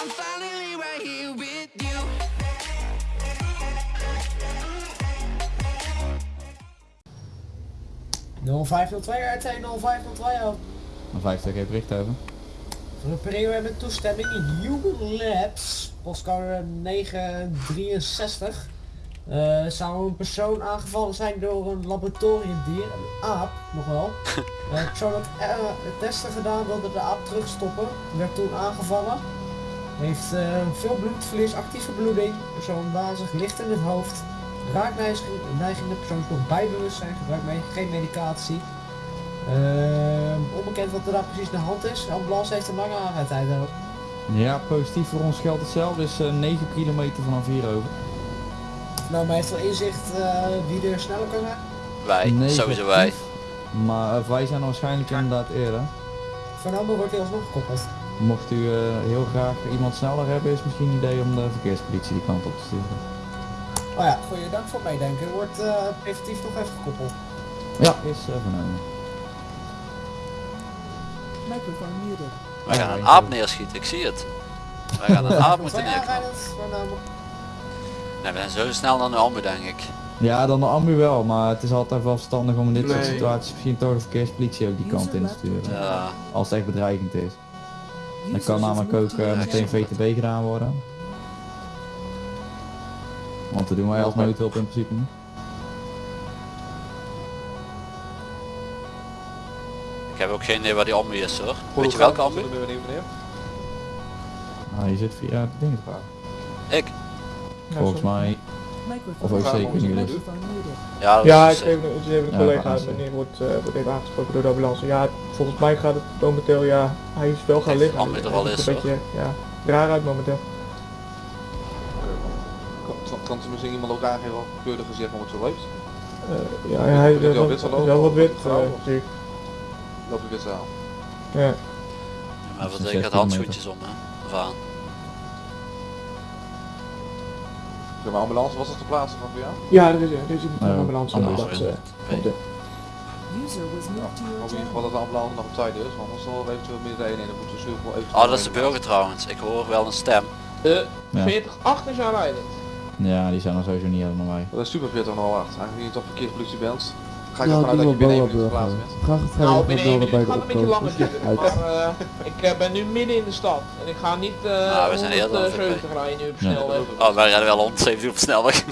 I'm finally right here with you. RT 0502 al. Een 50 heeft bericht over. Voor de periode met toestemming Human Labs, postcode 963. eh, zou een persoon aangevallen zijn door een laboratoriumdier, een aap nog wel. De persoon had testen gedaan, wilde de aap terugstoppen, werd toen aangevallen. Heeft eh, veel bloedverlies, actieve bloeding, persoon wazig, licht in het hoofd. Raakneiging, de persoon is nog bij bewustzijn, gebruikt mee, geen medicatie. Ehm, onbekend wat er daar precies aan de hand is. De ambulance heeft een lange aanrijdtijd ook. Ja, positief voor ons geldt hetzelfde. is eh, 9 kilometer vanaf hier over. Nou, maar heeft wel inzicht eh, wie er sneller kan zijn? Wij, Negatief, sowieso wij. Maar wij zijn waarschijnlijk inderdaad eerder. Van Amber wordt hij alsnog gekoppeld. Mocht u eh, heel graag iemand sneller hebben, is misschien een idee om de verkeerspolitie die kant op te sturen. Oh ja, goeie dank voor meedenken. Wordt eh, preventief nog even gekoppeld. Ja, is uh, vernomen. Microphone muted. Wij gaan een aap neerschieten, ik zie het. Wij gaan een aap moeten neerknallen. Nee, we zijn zo snel dan de ambu denk ik. Ja, dan de ambu wel, maar het is altijd wel verstandig om in dit soort situaties misschien toch de verkeerspolitie ook die kant in te sturen. Ja, Als het echt bedreigend is. Dan kan namelijk ook eh, meteen VTB gedaan worden. Want dat doen wij als noodhulp in principe niet. ik heb ook geen idee waar die ambu is hoor. Weet je welke het? ambu? Ah, je zit via de dingen te. Ik? Volgens mij. Of ook zeker niet. Ja, dat Ja, is ik even, dus even Ja, collega, gaan meneer wordt, eh, wordt even aangesproken door de ambulance. Ja, volgens mij gaat het momenteel, ja, hij is wel gaan liggen. Het is, een beetje, ja, raar uit momenteel. Kan- Kan ze misschien iemand ook aangeven wat gezicht om het zo loopt? Eh, ja, hij is wel wel, wit wel wat wit, eh, zie ik. Loopt ik weer zaal. Ja. Maar wat ik 16 had handschoentjes om hè. Of aan. Maar ambulance, was dat te plaatsen van jou? ja, er is, er is de Oh, ambulance. ambulance, dat, eh, in ieder geval dat de ambulance nog op tijd is, want anders zal er eventueel meer de dan moeten we zoveel even... Oh, dat is de burger trouwens. Ik hoor wel een stem. De Ja. 40-8 is aanrijdend. Ja, die zijn er sowieso niet helemaal bij. Dat is super 40 nog wacht. Eigenlijk niet op verkeerspolitie bent. Ga ik Ja, ervan uit dat je maar binnen één minuut geplaatst bent. Graag het Nou, binnen één minuut de gaat een beetje langer duren. Maar eh, ik eh, ben nu midden in de stad. En ik ga niet eh Ah, we zijn 170 rijden nu op Ja. snelweg. Oh, wij rijden wel 170 op snelweg.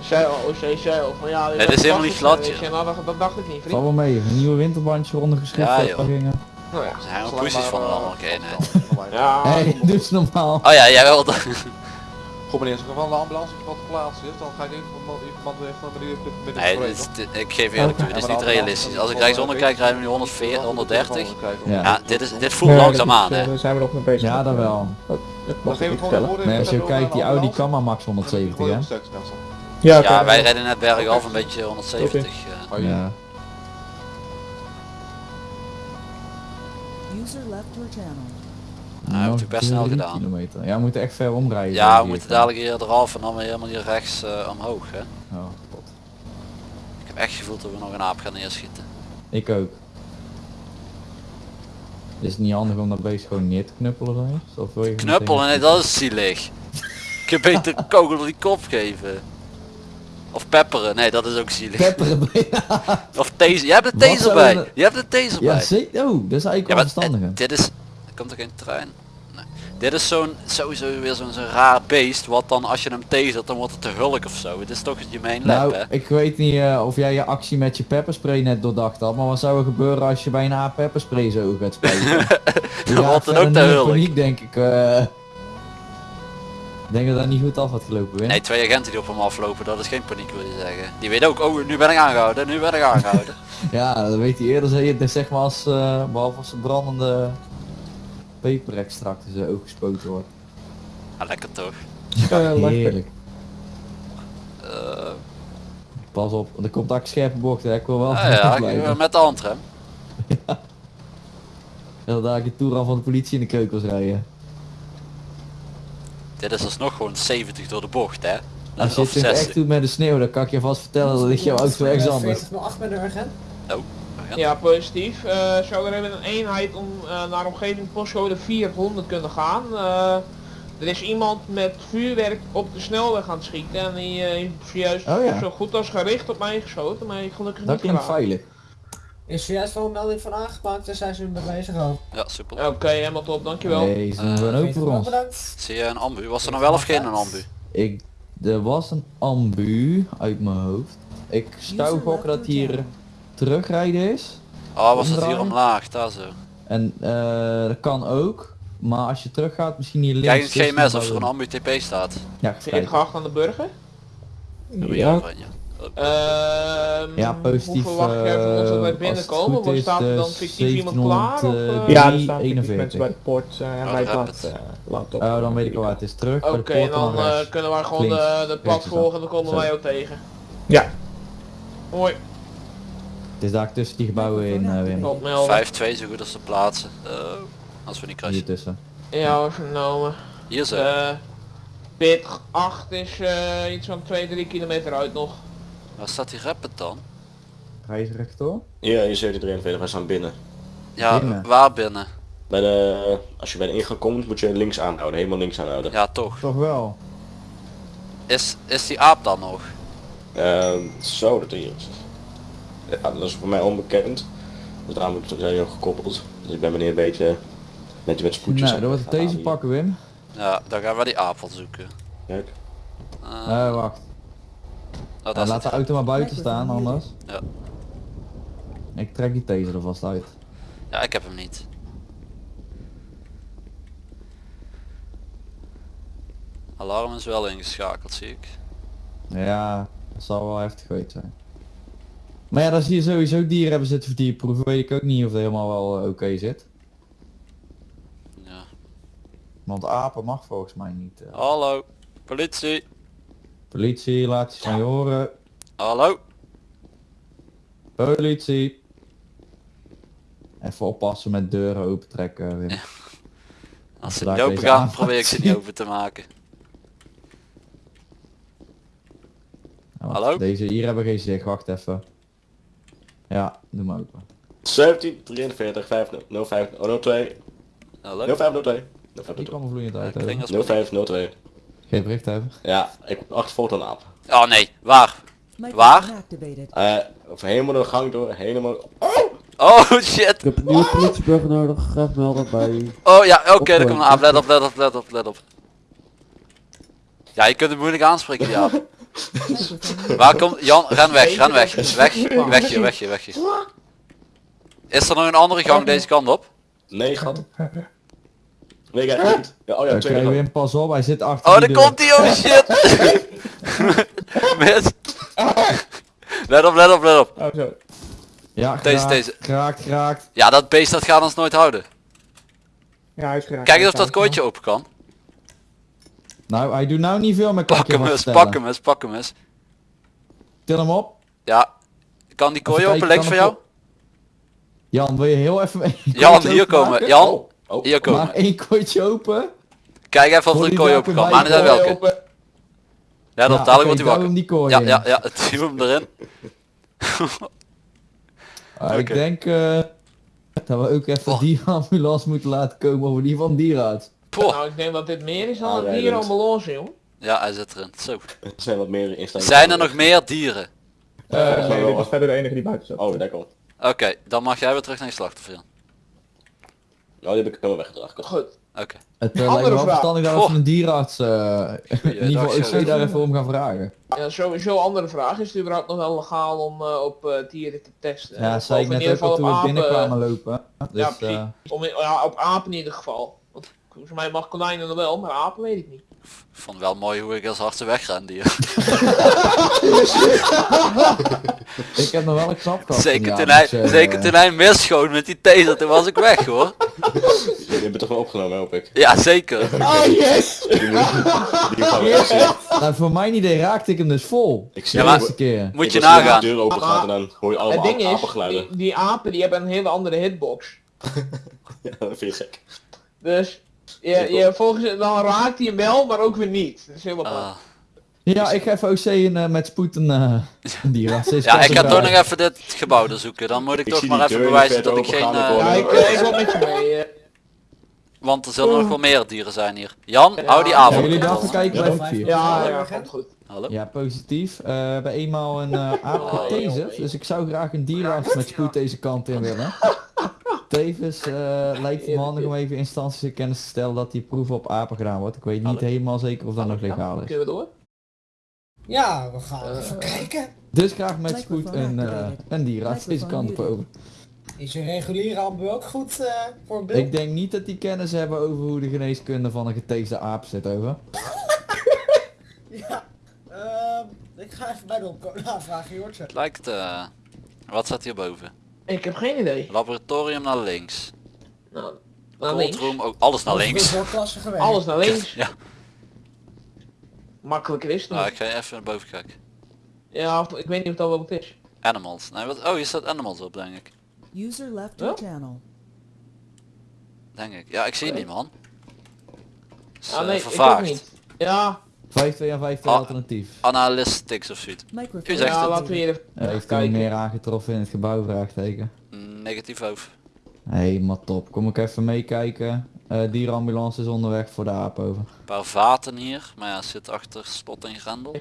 Zij OC, zij al. Van ja, Het is helemaal niet glad, Nou, dat, dat dacht ik niet, vriend. wel mee, een nieuwe winterbandje ondergeschreven. Ja. Nou ja. Er zijn poesies maar, van eh, allemaal oké, nee. Ja, Hey, doe normaal. Oh ja, jij wel. Goed meneer, als er van de ambulance wat te plaatsen is, dan ga ik even iemand iemand even met de Nee, dit is- dit- ik geef eerlijk toe, dit is niet realistisch. Als ik rechtsonder kijk rijden we nu 140, 130. Ja. Ja, dit, is, dit voelt Nee, langzaam aan eh, hè. Daar zijn we nog mee bezig. Ja, dat wel. Dat, dat Dan geef ik de vertellen. even als je kijkt, die de Audi kan maar max ambulance. Dan 170 hè? Ja, Ja, wij rijden net bergaf een beetje 170. eh. Oh, ja. Ja. User left your channel. Nou, heb ik best snel gedaan. Kilometer. Ja, we moeten echt ver omrijden. Ja, we moeten dadelijk hier eraf en dan weer helemaal hier rechts eh, omhoog hè. Oh, god. Ik heb echt gevoeld dat we nog een aap gaan neerschieten. Ik ook. Is het niet handig om dat beest gewoon neer te knuppelen dan eens? Of wil je Knuppelen, nee dat is zielig. Ik heb beter een kogel door die kop geven. Of pepperen, nee dat is ook zielig. Pepperen. Of taser, je hebt de taser bij. je- hebt de taser ja, bij. zeker. Oh, dat is eigenlijk Ja, wel maar eh, dit is... Komt er geen trein? Nee. Dit is zo'n, sowieso weer zo'n raar beest, wat dan als je hem tasert, dan wordt het te hulk of zo. Het is toch je main lab, Nou, hè? ik weet niet eh, of jij je actie met je pepperspray net doordacht had, maar wat zou er gebeuren als je bij een aap pepperspray zo gaat spelen? Dan wordt het ook te hulk. Paniek denk ik. ik denk dat dat niet goed af had gelopen, Win. Nee, twee agenten die op hem aflopen, dat is geen paniek wil je zeggen. Die weten ook, oh nu ben ik aangehouden, nu ben ik aangehouden. Ja, dat weet hij eerder, zeg, je- zeg maar als, eh, behalve als brandende peperextract in zijn oog gespoten wordt. Ja, lekker toch. Ja, lekker. Heerlijk. Eh, Pas op, er komt ook scherpe bochten, hè. ik wil wel ah ja, met de handrem. Dat daar een toer van de politie in de keukels rijden. Dit is alsnog gewoon 70 door de bocht, hè? Als je het echt 60. doet met de sneeuw, dan kan ik je vast vertellen dat ligt jouw auto ergens anders. 40 met de urgent. Oh, Ja, positief. Eh, zou er even een eenheid om eh, naar omgeving postcode 400 kunnen gaan. Eh, er is iemand met vuurwerk op de snelweg aan het schieten en die eh, heeft zojuist Oh ja. zo goed als gericht op mij geschoten, maar ik gelukkig Dat niet klinkt geraakt. veilig. Is zojuist wel een melding van aangepakt en zijn ze mee bezig al. Ja, super. Oké, helemaal top, dankjewel. Nee, ze doen ook voor ons. Bedankt. Zie je een ambu? Was er nog wel of geen een ambu? Ik, er was een ambu uit mijn hoofd. Ik zou gokken dat hier terugrijden is. Oh, was het hier omlaag? Daar zo. En eh, dat kan ook. Maar als je terug gaat, misschien hier links. Kijk in het GMS of er een ambu TP staat. Ja, je aan de burger? Ja. overheen, ja. Positief. Hoe verwacht jij van ons dat eh, wij als het binnenkomen? is, staat er de dan fictief iemand klaar? Of, 1700, eh? eh, Ja, er staan 41. mensen bij de poort en Oh, wij daar laat, heb je uh, laat op. Oh, dan weet ik al waar het is. Terug bij Oké, dan eh, kunnen wij gewoon Links. de, de pad volgen, dan komen Zo. wij jou tegen. Ja. Hoi, Het is daar tussen die gebouwen in, eh Wim. tot melden. 5-2 zo goed als te plaatsen. Oh, als we niet Hier crashen. tussen. Ja, was vernomen. Hier zo. Eh Pit 8 is eh, iets van 2-3 kilometer uit nog. Waar staat die rapper dan? Ga je rechtdoor? Ja, je 1743, wij staan binnen. Ja, Binnen. waar binnen? Bij de, als je bij de ingang komt, moet je links aanhouden, helemaal links aanhouden. Ja, toch. Toch wel. Is, is die aap dan nog? Ehm, zo, dat hier is. Ja, dat is voor mij onbekend. Dus daarom zijn ook gekoppeld. Dus ik ben meneer een beetje met, met spoedjes. Nou, dan het wordt het deze hier. pakken Wim. Ja, dan gaan we die aap wel zoeken. Kijk. Eh, Eh, wacht. oh, daar laat de auto maar buiten staan anders. Ja. Ik trek die taser er vast uit. Ja, ik heb hem niet. Alarm is wel ingeschakeld, zie ik. Ja, dat zal wel heftig geweest zijn. Maar ja, dan zie je sowieso dieren hebben zitten voor dierproeven. Weet ik ook niet of het helemaal wel eh, oké zit. Ja. Want apen mag volgens mij niet. eh. Hallo, politie. Politie, laat je van je horen. Hallo. Politie. Even oppassen met deuren open trekken. Wim. Als ze Daar niet open gaan, probeer ik ze niet open te maken. Nou, Hallo? Deze hier hebben geen zicht, wacht even. Ja, doe maar open. 1743 505 02 Hallo. 0502 Die kwam er vloeiend uit. hè. Klinkt als- 0502. Geen bericht hebben. Ja, ik word achtervolgd aan een aap. Oh nee, waar? Waar? Eh, of helemaal de gang door, helemaal... Oh shit. Ik heb een nieuwe politieburger nodig, graag melden bij... Oh ja, oké, Opruimen. er komt een aap. Let op, let op, let op, let op. Ja, je kunt het moeilijk aanspreken, die aap. Microphone Waar komt... Jan, ren weg, ren weg. Weg, weg hier, weg hier, weg hier. Is er nog een andere gang deze kant op? Nee, gat. Nee, kijk niet. Ja, oh ja, gang. Wim, pas op, hij zit achter Oh, daar komt hij, oh shit. Mis. Let op, let op, let op. Oh zo. Ja, Deze, deze. Geraakt, geraakt. Ja, dat beest dat gaat ons nooit houden. Ja, hij is geraakt. Kijk eens of dat kooitje open kan. Nou, hij doet nou niet veel meer Pak hem eens, pak hem eens, pak hem eens. Til hem op. Ja. Kan die kooi open links van kan jou? het Jan, wil je heel even een Jan, hier komen. Jan, Oh, oh. hier Maar komen. één kooitje open. Kijk even of er een kooi open kan. Maar niet welke. Open. Ja, dat Ja, dadelijk wordt hij wakker. die kooi Ja, ja, ja, duw hem erin. Ah, Ik denk eh, dat we ook even Oh. die ambulance moeten laten komen over die van dierenarts. Poh. Nou, ik denk dat dit meer is dan een Aanrijdend. dierambulance, joh. Ja, hij zit erin. Zo. Er zijn wat meer instellingen. Zijn er nog meer dieren? Eh, mij nee, wel. dit was verder de enige die buiten zat. Oh, daar komt. Oké, dan mag jij weer terug naar je slachtoffer. Jan. Oh, die heb ik helemaal weggedragen. Goed. Oké. Het uh, Andere lijkt me wel vraag. verstandig dat we een dierenarts, eh, in ieder geval Sherry. OC daar even om gaan vragen. Ja, sowieso andere vraag. Is het überhaupt nog wel legaal om eh, op eh, dieren te testen? Ja, Of zei ik in net ieder ook al toen we binnenkwamen lopen. Dus, ja, precies. eh, Om in- ja, op apen in ieder geval. Volgens mij mag konijnen nog wel, maar apen weet ik niet. Ik vond wel mooi hoe ik als hard wegren hier. ik heb nog wel een knap gehad. Zeker ja, toen hij, dus, eh, zeker toen hij misschoot met die taser, toen was ik weg hoor. Jullie hebben toch wel opgenomen, hoop ik. Ja, zeker. Oh yes! Die moet die. Nou, voor mijn idee raakte ik hem dus vol. Ik zie Ja, maar- eerste keer. Moet je nagaan. De deur open gaat en dan hoor je Het allemaal ding is, apengeluiden. die, die apen die hebben een hele andere hitbox. Ja, dat vind je gek. Dus je, je, volgens dan raakt hij hem wel, maar ook weer niet. Dat is heel apart. Ah, Ja, ik ga even OC en, eh, met spoed een, eh een dierarts. Deze Ja, ik ga toch eh, nog even dit gebouw doorzoeken. Dan moet ik, Ik toch maar die even bewijzen dat ik geen... eh, Ja, ik, eh, ik wil met je mee. eh. want er zullen nog wel meer dieren zijn hier. Jan, Ja. hou die Ja, avond. jullie daar even kijken, blijf ik vier. Ja, Ja, ja, ja, goed. Hallo? Ja, positief. Eh, we hebben eenmaal een eh aap Oh, getaserd, dus ik zou graag een dierarts met spoed deze kant in willen. Tevens eh, lijkt het me handig om even instanties in kennis te stellen dat die proeven op apen gedaan wordt. Ik weet niet helemaal zeker of dat nog legaal is. Kunnen we door? Ja, we gaan even kijken. Dus graag met spoed een, eh een dierarts deze kant op over. Is je reguliere ambu ook goed eh, voor een beeld? Ik denk niet dat die kennis hebben over hoe de geneeskunde van een geteesde aap zit over. Ja. Ehm, ik ga even bij de opkomen aanvragen, Jortje. Het lijkt... eh, wat staat hierboven? Ik heb geen idee. Laboratorium naar links. Nou, naar links. Ook alles naar links. Alles naar links. Ja, Makkelijker is het niet. ik ga even naar boven kijken. Ja, ik weet niet of dat wel wat is. Animals. Nee, wat, oh, hier staat animals op, denk ik. User left channel. Denk ik. Ja, ik zie Oké. die man. Is, Ja, eh, nee, ik ook niet. Ja, 5-2 en 5-2 Ah. alternatief. Analytics of zoiets. Microphone zegt ja het. laten we hier even heeft u kijken. meer aangetroffen in het gebouw? Vraagteken. Negatief over. Helemaal top. Kom ik even meekijken. Eh dierenambulance is onderweg voor de aap over. Een paar vaten hier, maar ja, zit achter slot en grendel.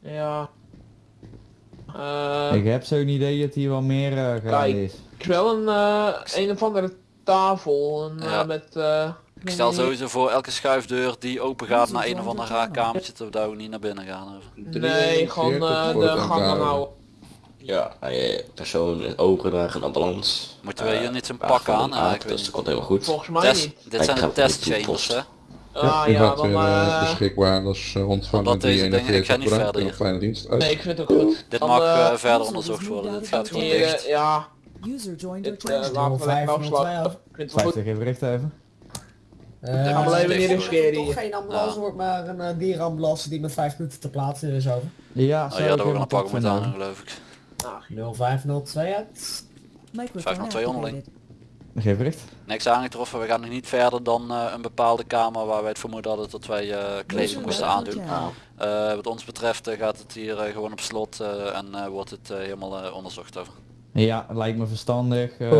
Ja. Eh, ik heb zo'n idee dat hier wel meer uh, gaande Kijk. is. ik wel een, eh, een of andere tafel eh, Ja. met... Ik stel niet- sowieso voor elke schuifdeur die open gaat naar een of ander raar Ja. kamertje, dat we niet naar binnen gaan. Over. Nee, gewoon eh, de gang aanhouden. Ja, eh, persoon in overdragen een ambulance. Moeten we Eh, hier niet zo'n ja, pak aan? een Ja, ik dus dat komt helemaal goed. Volgens mij Test, niet. dit zijn de testchambers hè? Ah u ja, gaat dan... weer eh, eh, beschikbaar, dat is uh, ontvangen dingen- ik 341 ga niet verder hier. een fijne dienst. Uit. nee, ik vind het ook goed. Dit Dan, mag verder onderzocht worden, dit gaat gewoon dicht. ja, User joined your dit channel. laten we lekker 05, afsluiten. Ik vind het wel goed. 50 even richt even. Eh, gaan we even niet riskeren hier. geen ambulance Ja. wordt, maar een uh, dierenambulance die met 5 minuten te plaatsen is over. Ja, Oh zou ja, we helemaal een pak vinden. aan geloof ik. 0502 uit. Microphone 502 onderling. activated. Geef richt. Niks aangetroffen, we gaan nog niet verder dan eh, een bepaalde kamer waar wij het vermoeden hadden dat wij eh kleding moesten aandoen. Eh, wat ons betreft gaat het hier gewoon op slot eh, en eh, wordt het helemaal onderzocht over. Ja, lijkt me verstandig. Eh, we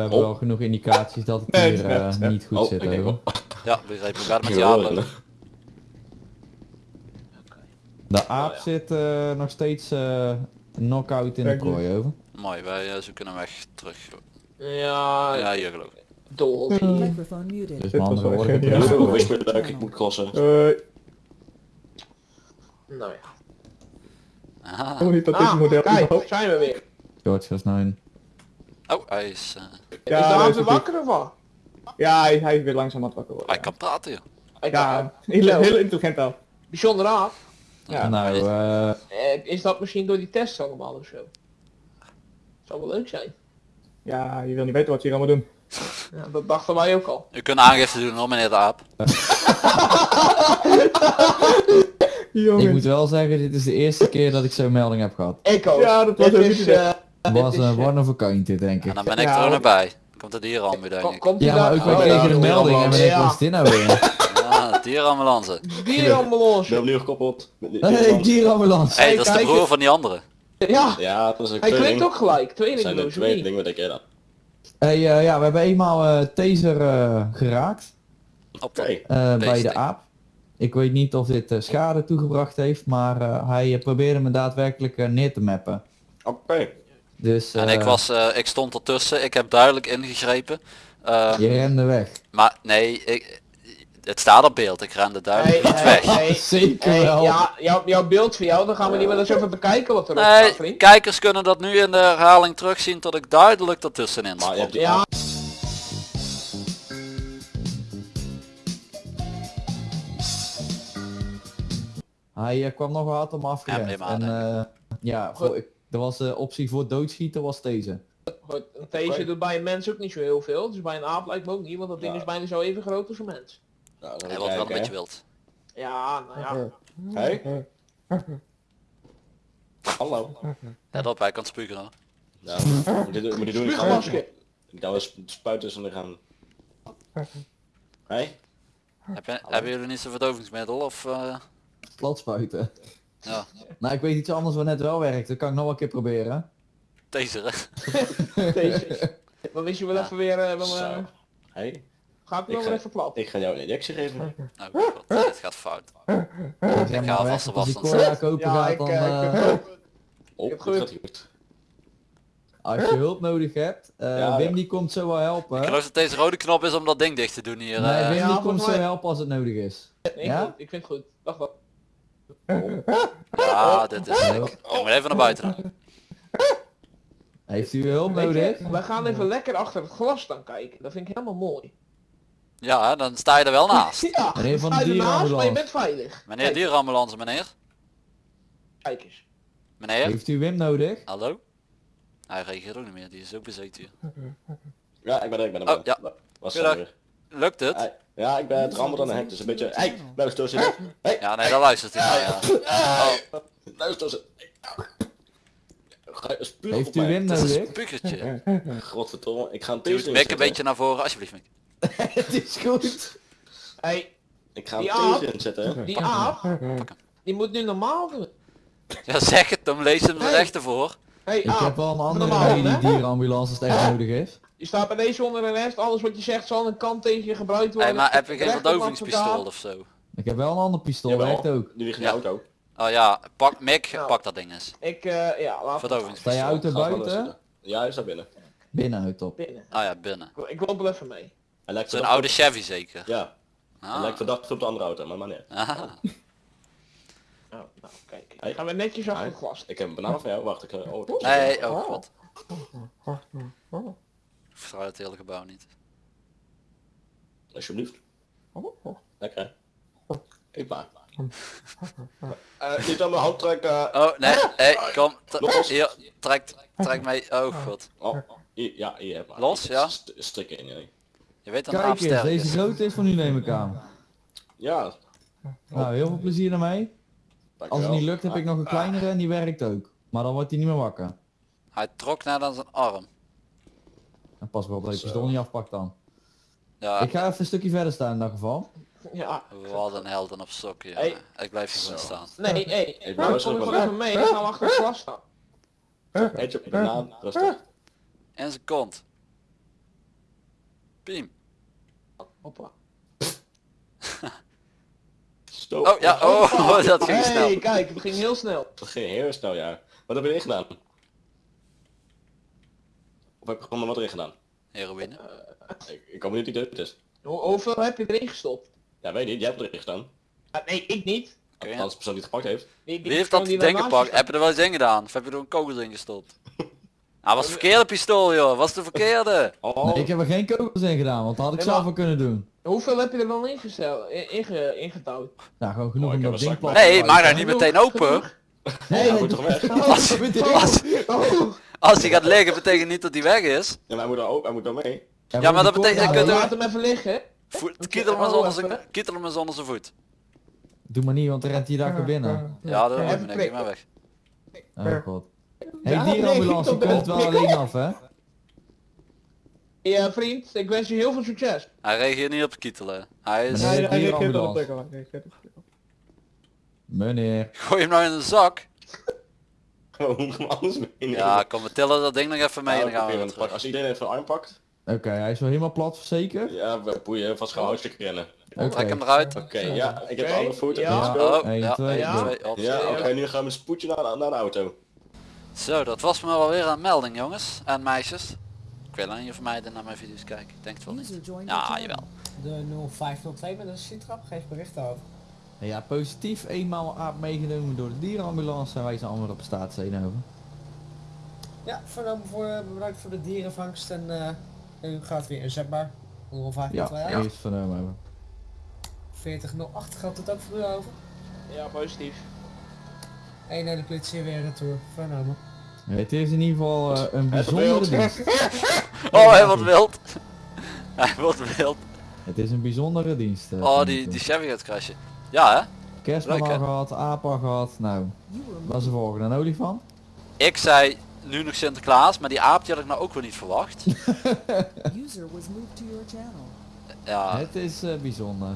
hebben Oh. wel genoeg indicaties dat het Nee, hier is eh, niet goed Oh, zit. ik wel. Ja. We gaan met Ja, je hoor, aanlopen. De aap zit eh, nog steeds eh knock-out in de prooi over. Mooi, wij zoeken hem weg terug. Ja, Ja, hier geloof ik. dol. Microphone muted. Dus met andere woorden, Ja, ik moet crossen. Nou ja. Aha. Ah, kijk, zijn we weer. George was nou. Oh, hij is... eh, is wakker of wat? Ja, hij, hij is weer langzaam aan het wakker worden. hij kan praten joh. Ik Ja, heel, heel intelligent al. Bijzonder aan. Ja. nou, eh, Eh, is dat misschien door die tests allemaal of zo? Zou wel leuk zijn. Ja, je wil niet weten wat je hier allemaal doen. Ja, dat dachten wij ook al. U kunt aangifte doen hoor meneer de aap. ik moet wel zeggen, dit is de eerste keer dat ik zo'n melding heb gehad. Ik ook. Ja, dat was Dit ook is, Het was een one of a kind dit, denk En ik. dan ben ik Ja, er ook nog bij. Komt de dierenambu denk ik. komt Ja, maar daar? ook wij Oh, kregen een melding en we denken, ja. wat is dit nou weer? Ja, dierenambulance. Dierenambulance. Ik ben opnieuw gekoppeld. Hey, dierenambulance. Hé, hey, dat is de broer van die andere. Ja, Ja, dat is een hij klinkt tweeling. ook gelijk. Dat zijn de niet? tweelingen, wat denk jij dan? Hey, eh, ja, we hebben eenmaal eh, taser eh, geraakt Oké. eh, bij de aap. Ik weet niet of dit schade toegebracht heeft, maar eh, hij probeerde me daadwerkelijk neer te mappen. Oké. Dus En eh, ik was, eh, ik stond ertussen. Ik heb duidelijk ingegrepen. Ehm, je rende weg. Maar nee, ik, het staat op beeld. Ik rende duidelijk Hey, niet hey, weg. hey, Zeker hey, wel. ja, jouw, jouw beeld van jou, dan gaan we niet meer eens even bekijken wat erop Nee, staat, vriend. kijkers kunnen dat nu in de herhaling terugzien dat ik duidelijk ertussenin stond. Ja, Hij eh, kwam nog hard om Ja, afgerend. neem aan, en eh, ja, ik, er was de optie voor doodschieten was deze. goed, een deze doet bij een mens ook niet zo heel veel. Dus bij een aap lijkt me ook niet, want dat ding Ja. is bijna zo even groot als een mens. Nou, Hij een kijken, beetje hè. wild. Ja, nou ja. Hey? Hallo. Let op, hij kan spugen hoor. Ja, moet je, moet je doen. Ik ga wel sp- spuit tussen de gaan. Hey? Heb je, hebben jullie niet zo'n verdovingsmiddel of... eh, Plat spuiten. Ja, Nou, ik weet iets anders wat net wel werkt. Dat kan ik nog wel een keer proberen. taseren. Deze. Dan wist je wel Ja. even weer, eh, wel, eh, Hey, ga ik Ik wel ga- even plat. ik ga jou een injectie geven. Nou, god, dit gaat fout. Zeg ga maar alvast was Cora kopen Ja, gaat, ik, dan... eh, ik eh, heb ook- Oh, heb goed. als je hulp nodig hebt, eh, Ja, Wim ja. die komt zo wel helpen. Ik geloof dat deze rode knop is om dat ding dicht te doen hier. Nee, eh. Wim die komt zo helpen als het nodig is. Nee, ik, Ja? vind- ik vind het goed. Wacht wat. Ja, dit is Oh. Ik moet even naar buiten dan. Heeft u hulp nodig? wij gaan even lekker achter het glas staan kijken. Dat vind ik helemaal mooi. Ja, dan sta je er wel naast. Ja, Meneer van sta de je ernaast, maar je dierenambulance. bent veilig. Meneer Kijk, dierenambulance, meneer. Kijk eens. Meneer? Heeft u Wim nodig? Hallo? Hij reageert ook niet meer, die is ook bezeten hier. Ja, ik ben er, ik ben er. Oh, ja. Was Goedendag. Lukt het? Hey, Ja, ik ben het rammel aan de hek, dus een beetje... Hey, luister ze. Hey, Ja, nee, daar luistert hij naar, ja. Oh, luister ze. Heeft u is een nodig? spuugertje. Godverdomme, ik ga een taser Mick een beetje naar voren, alsjeblieft Mick. Het is goed. Hey, Ik ga een Die taser aap. inzetten. die aap, die moet nu normaal doen. Ja, zeg het, dan lees hem er Hey. echt ervoor. Hey Ik aap, heb wel een andere normaal, die dierenambulance als het echt nodig is. Je staat bij deze onder arrest. Alles wat je zegt zal aan de kant tegen je gebruikt worden. maar heb je geen verdovingspistool of zo? Ik heb wel een ander pistool, werkt ook. Die ligt in Ja. de auto. Oh ja, pak Mick, Ja. pak dat ding eens. Ik, eh, ja, laat het Sta je Verdovingspistool. buiten? zitten. Ja, hij is daar binnen. Binnen uit op. binnen. Ah ja, binnen. Ik- Ik loop wel even mee. Hij lijkt Zo'n verdacht oude op- Chevy zeker. Ja, hij Ah. lijkt verdacht op de andere auto, maar maar nee. Ah. Oh, nou, kijk. Hey. Gaan we netjes achter Hey. glas. Ik heb een banaan van jou, wacht. Ik, oh, Nee, oh god. Ik vertrouw het hele gebouw niet. Alsjeblieft. Lekker. hè? Eet maar. Eh, niet aan mijn hand trekken. Oh nee, hey, kom. Hier, trek, trek mee. Oh god. Oh, hier, ja, hier heb maar. Los, ja? St- Strikken in, nee. Je weet dat een Kijk eens, deze grote is van u neem ik aan. Ja. Nou, heel veel plezier ermee. Als het niet lukt heb ik nog een kleinere en die werkt ook. Maar dan wordt hij niet meer wakker. Hij trok naar dan zijn arm. En pas wel op dat je pistool niet afpakt dan. Ja, Ik ga even een stukje verder staan in dat geval. Ja. wat een helden op sokken. Hey. Ik blijf hier gewoon staan. Nee, hey. Hey, Nou, kom ik wel. wel even mee. Gaan we achter het glas staan. Eet je banaan, rustig. En zijn kont. Piem. Hoppa. Stop. Oh ja, oh, dat ging Hey, snel. kijk, het ging heel snel. Dat ging heel snel, ja. Wat heb je gedaan? Of heb je gewoon wat erin gedaan? Heroïne. Ik, ik kom niet die het is. Hoe- hoeveel heb je erin gestopt? Ja, weet niet. Jij hebt erin gedaan. Ah, nee, ik niet. Ja. Als de persoon die het gepakt heeft. Wie heeft dat ding gepakt? Heb je er wel eens in gedaan? Of heb je er een kogel in gestopt? Ah, was het verkeerde pistool joh, was de verkeerde. Oh, Nee, ik heb er geen kogels in gedaan, want dat had ik Nee, zelf wel kunnen doen. Hoeveel heb je er dan ingesteld, in, inge, ingetouwd? Nou, gewoon genoeg Oh, om dat een ding Nee, maak nou niet meteen open. Nee, hij moet toch weg? Als, als, Oh, als hij gaat liggen betekent niet dat hij weg is. Ja, maar hij moet er ook, hij moet er mee. Ja, maar dat betekent- dan kunt laat hem even liggen. Voet, kietel hem eens Oh, onder even. zijn, kietel hem eens onder zijn voet. Doe maar niet, want dan rent hij daar weer binnen. Ja, dat hoor ik niet, maar weg. Oh god. Hey, dierenambulance, je wel alleen af, hè? Ja, vriend, ik wens je heel veel succes. Hij reageert niet op kietelen. Hij is... Nee. Hij reageert erop dierenambulance. prikkelen. Hij reageert erop prikkelen. Meneer. Gooi hem nou in een zak. Gewoon hem alles mee. Ja, kom we tillen dat ding nog even mee en dan gaan we weer terug. Als iedereen even arm pakt. Oké, hij is wel helemaal plat, zeker? Ja, we boeien vast gewoon hartstikke rennen. Oké. Trek hem eruit. Oké, ja, ik heb Oké, de andere voet. ja. Go. Oh, 1, ja, 2, ja. twee, op. Ja, oké, nu gaan we een spoedje naar, de- naar de auto. Zo, dat was me wel weer een melding jongens en meisjes. Ik wil aan je vermijden naar mijn video's kijken. Ik denk het wel niet. Ja, jawel. De 0502 met een citrap geeft bericht over. Ja, positief. Eenmaal aap meegenomen door de dierenambulance en wij zijn allemaal op staat Zeenhoven. Ja, vernomen voor, bedankt voor de dierenvangst en eh, u gaat weer inzetbaar. 0502 Ja, ja. eerst vernomen hebben. 4008 geldt het ook voor u over. Ja, positief. Eén hele politie weer retour. Vernomen. Het is in ieder geval eh, een bijzondere dienst. Oh, hij wordt wild. Hij wordt wild. Het is een bijzondere dienst. eh, Oh, die, die. Chevy gaat crashen. Ja hè? Kerstman leuk, al hè? gehad, aap al gehad. Nou, is de volgende? Een olifant? Ik zei nu nog Sinterklaas, maar die aap die had ik nou ook weer niet verwacht. User was moved to your channel. Ja, Het is eh, bijzonder.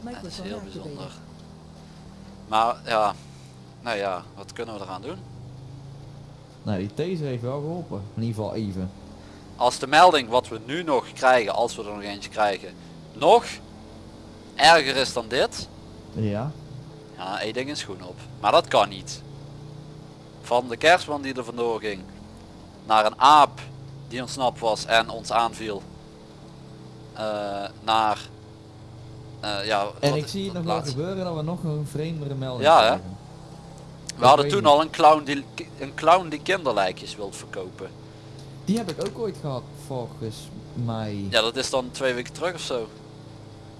dat is heel bijzonder. Maar ja, nou ja, wat kunnen we eraan doen? Nou, die taser heeft wel geholpen. In ieder geval even. Als de melding wat we nu nog krijgen, als we er nog eentje krijgen, nog erger is dan dit, Ja. ja, één ding een schoen op. Maar dat kan niet. Van de kerstman die er vandoor ging, naar een aap die ontsnapt was en ons aanviel, eh, naar, eh, ja, En ik zie het nog wel gebeuren dat we nog een vreemdere melding Ja, hè? We hadden toen niet. al een clown die, een clown die kinderlijkjes wil verkopen. Die heb ik ook ooit gehad, volgens mij. Ja, dat is dan twee weken terug of zo.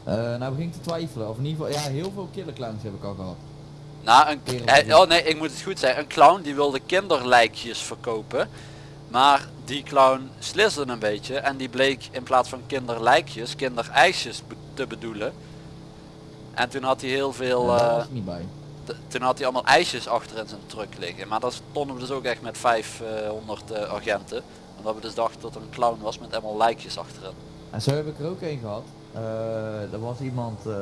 Eh, nou begin ik te twijfelen. Of in ieder geval, ja, heel veel killer clowns heb ik al gehad. Nou, een, ja. oh nee, ik moet het goed zeggen. Een clown die wilde kinderlijkjes verkopen. Maar die clown sliste een beetje en die bleek in plaats van kinderlijkjes, kinderijsjes be- te bedoelen. En toen had hij heel veel, Ja, eh, niet bij. toen had hij allemaal ijsjes achter in zijn truck liggen. Maar daar stonden we dus ook echt met 500 eh, agenten. Omdat we dus dachten dat er een clown was met allemaal lijkjes achterin. En zo heb ik er ook een gehad. Eh, er was iemand, eh,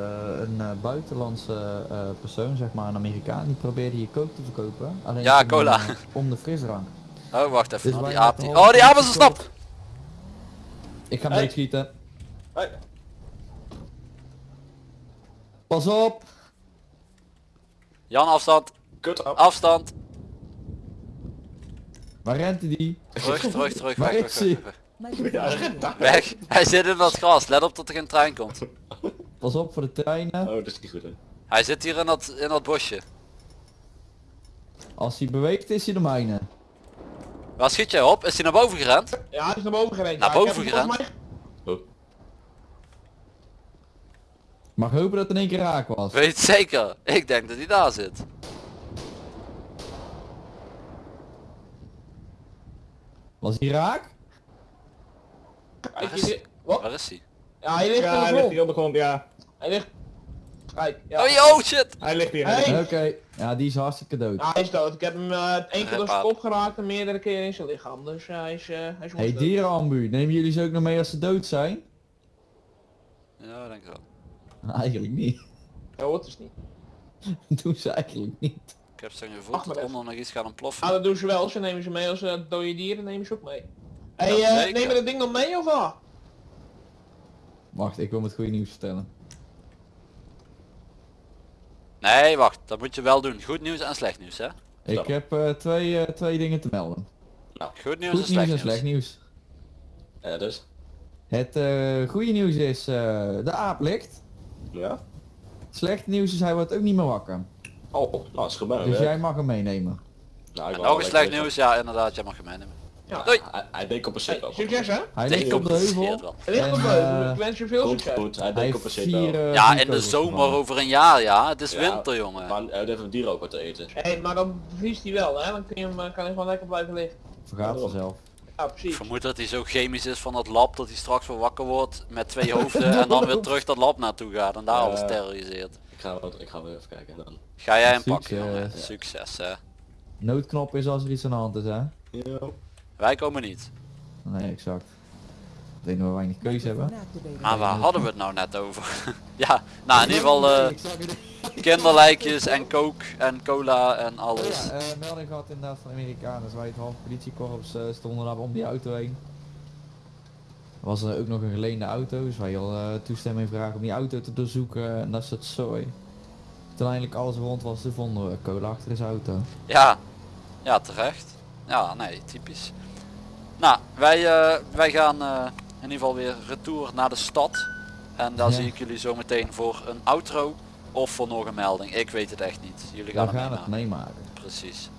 een eh, buitenlandse eh, persoon, zeg maar een Amerikaan, die probeerde je coke te verkopen. Alleen Ja, om, cola. om de frisdrank. Oh, wacht even. Dus nou, die aap die... Oh, die aap is ontsnapt! Ik ga hem Hey. meeschieten. Hey. Pas op! Jan, afstand. Kut af. Afstand. Waar rent die? Terug, terug, terug. Waar Weg, is weg, weg. Hij zit in dat gras. Let op dat er geen trein komt. Pas op voor de treinen. Oh, dat is niet goed hè. Hij zit hier in dat, in dat bosje. Als hij beweegt is hij de mijne. Waar schiet jij op? Is hij naar boven gerend? Ja, hij is naar boven gereden. Naar Ja, boven gerend? Mag hopen dat het in één keer raak was. Weet het zeker. Ik denk dat hij daar zit. Was hij raak? Kijk, Waar is hier- hij? Wat? Waar is hij? Ja, hij ligt Ja, op hij de ligt grond. hier op de grond, ja. Hij ligt... Kijk, ja. Oh, yo, shit. Hij ligt hier. Hey. Oké. Ja, die is hartstikke dood. Ja, hij is dood. Ik heb hem eh één keer door zijn kop geraakt en meerdere keren in zijn lichaam. Dus eh, hij is, eh hij is Hey dood. dierenambu, nemen jullie ze ook nog mee als ze dood zijn? Ja, denk ik wel. Nou, eigenlijk niet. Ja, hoort dus niet. Doen ze eigenlijk niet. Ik heb zo'n gevoel Wacht dat maar onder nog iets gaat ontploffen. Ah, dat doen ze wel. Ze nemen ze mee als eh, dode dieren, nemen ze ook mee. Hey, zeker. neem we dat ding nog mee of wat? Wacht, ik wil me het goede nieuws vertellen. Nee, wacht. Dat moet je wel doen. Goed nieuws en slecht nieuws, hè? Ik heb eh, twee, eh, twee dingen te melden. Goed nieuws Goed en slecht nieuws en slecht nieuws. Ja, dus. Het eh, goede nieuws is, eh, de aap ligt. Ja. Het slechte nieuws is, hij wordt ook niet meer wakker. Oh, nou, is gebeurd. Dus hè. jij mag hem meenemen. Nou, ik En nog een slecht nieuws, ja inderdaad, jij mag hem meenemen. Ja. Doei. Hij, hij decompenseert Hey, wel. succes hè? Hij ligt op de heuvel. wel. Hij ligt op de heuvel. eh, Ik wens je veel Goed, succes. goed. Hij wel. eh, Ja, in de zomer over een jaar, ja. Het is Ja, winter, jongen. Maar hij heeft een dier ook wat te eten. Hé, maar dan bevriest hij wel hè? Dan kun je hem, eh, kan hij gewoon lekker blijven liggen. Vergaat vanzelf. Ja, Ik precies. vermoed dat hij zo chemisch is van dat lab dat hij straks weer wakker wordt met twee hoofden en dan weer terug dat lab naartoe gaat en daar alles terroriseert. Ik ga, wel- ik ga wel even kijken dan. Ga jij hem Succes. pakken, jongen. Succes, hè. Noodknop is als er iets aan de hand is, hè? Ja. Wij komen niet. Nee, exact. Ik denk dat we weinig keuze hebben. Maar waar hadden we het nou net over? ja, nou in ieder geval eh, kinderlijkjes en coke en cola en alles. Ja, eh, melding gehad inderdaad van Amerikanen. Dus wij het half politiekorps eh, stonden daar om die auto heen. Er was er ook nog een geleende auto, dus wij al eh, toestemming vragen om die auto te doorzoeken en dat soort zooi. Toen eindelijk alles rond was, vonden we cola achter zijn auto. Ja, ja terecht. Ja, nee, typisch. Nou, wij, eh, wij gaan eh, in ieder geval weer retour naar de stad. En daar Ja. zie ik jullie zo meteen voor een outro of voor nog een melding. Ik weet het echt niet. Jullie gaan We het gaan het meemaken. Precies.